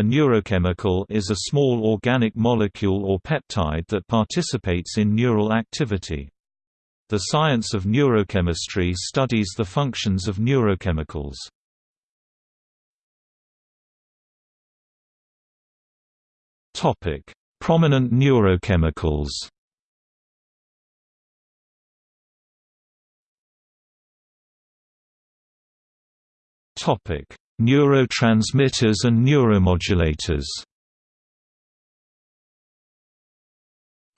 A neurochemical is a small organic molecule or peptide that participates in neural activity. The science of neurochemistry studies the functions of neurochemicals. Prominent neurochemicals Topic: Neurotransmitters and neuromodulators.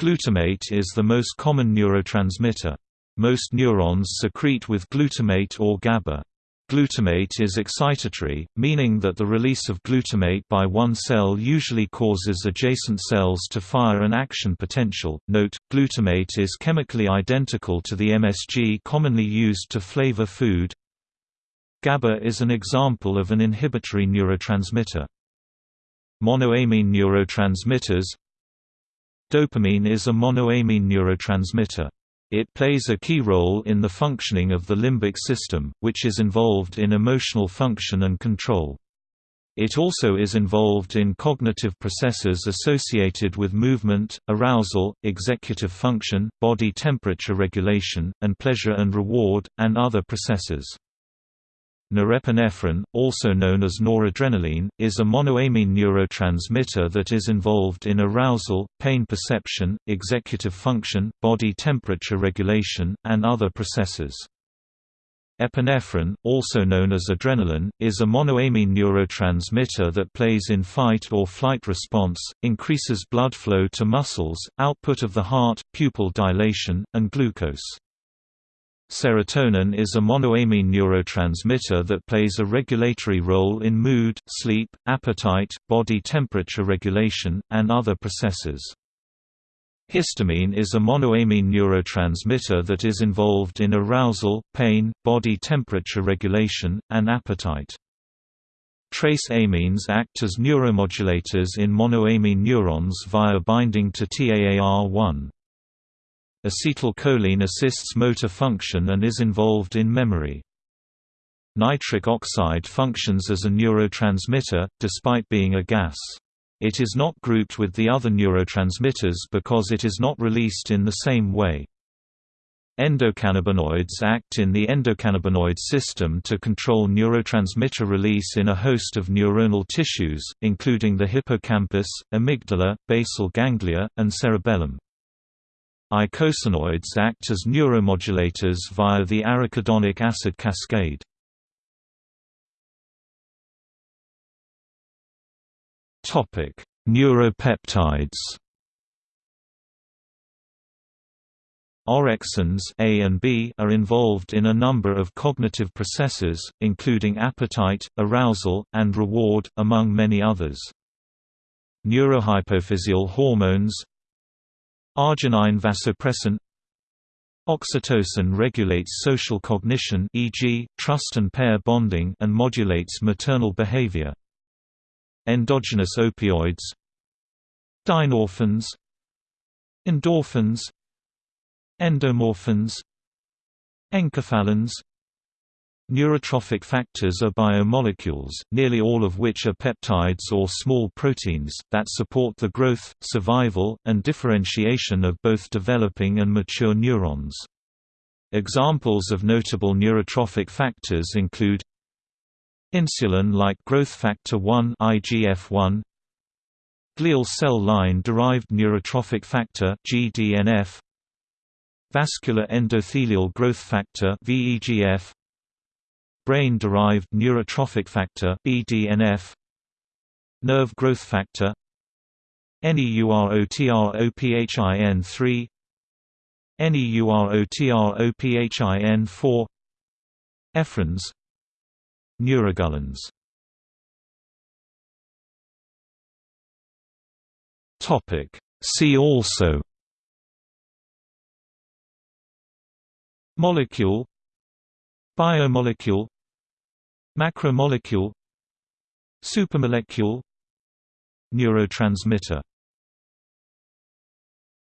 Glutamate is the most common neurotransmitter. Most neurons secrete with glutamate or GABA. Glutamate is excitatory, meaning that the release of glutamate by one cell usually causes adjacent cells to fire an action potential. Note, glutamate is chemically identical to the MSG commonly used to flavor food, GABA is an example of an inhibitory neurotransmitter. Monoamine neurotransmitters Dopamine is a monoamine neurotransmitter. It plays a key role in the functioning of the limbic system, which is involved in emotional function and control. It also is involved in cognitive processes associated with movement, arousal, executive function, body temperature regulation, and pleasure and reward, and other processes. Norepinephrine, also known as noradrenaline, is a monoamine neurotransmitter that is involved in arousal, pain perception, executive function, body temperature regulation, and other processes. Epinephrine, also known as adrenaline, is a monoamine neurotransmitter that plays in fight or flight response, increases blood flow to muscles, output of the heart, pupil dilation, and glucose. Serotonin is a monoamine neurotransmitter that plays a regulatory role in mood, sleep, appetite, body temperature regulation, and other processes. Histamine is a monoamine neurotransmitter that is involved in arousal, pain, body temperature regulation, and appetite. Trace amines act as neuromodulators in monoamine neurons via binding to TAAR1. Acetylcholine assists motor function and is involved in memory. Nitric oxide functions as a neurotransmitter, despite being a gas. It is not grouped with the other neurotransmitters because it is not released in the same way. Endocannabinoids act in the endocannabinoid system to control neurotransmitter release in a host of neuronal tissues, including the hippocampus, amygdala, basal ganglia, and cerebellum. Eicosanoids act as neuromodulators via the arachidonic acid cascade. Topic: Neuropeptides Orexins A and B are involved in a number of cognitive processes, including appetite, arousal, and reward, among many others. Neurohypophysial hormones Arginine vasopressin. Oxytocin regulates social cognition e.g., trust and pair bonding and modulates maternal behavior. Endogenous opioids. Dynorphins. Endorphins. Endomorphins. Enkephalins Neurotrophic factors are biomolecules, nearly all of which are peptides or small proteins, that support the growth, survival, and differentiation of both developing and mature neurons. Examples of notable neurotrophic factors include Insulin-like growth factor 1 IGF-1 Glial cell line-derived neurotrophic factor GDNF Vascular endothelial growth factor VEGF brain-derived neurotrophic factor BDNF nerve growth factor NEUROTROPHIN3 NEUROTROPHIN4 Ephrins Neuregulins Topic. See also Molecule Biomolecule Macromolecule Supermolecule Neurotransmitter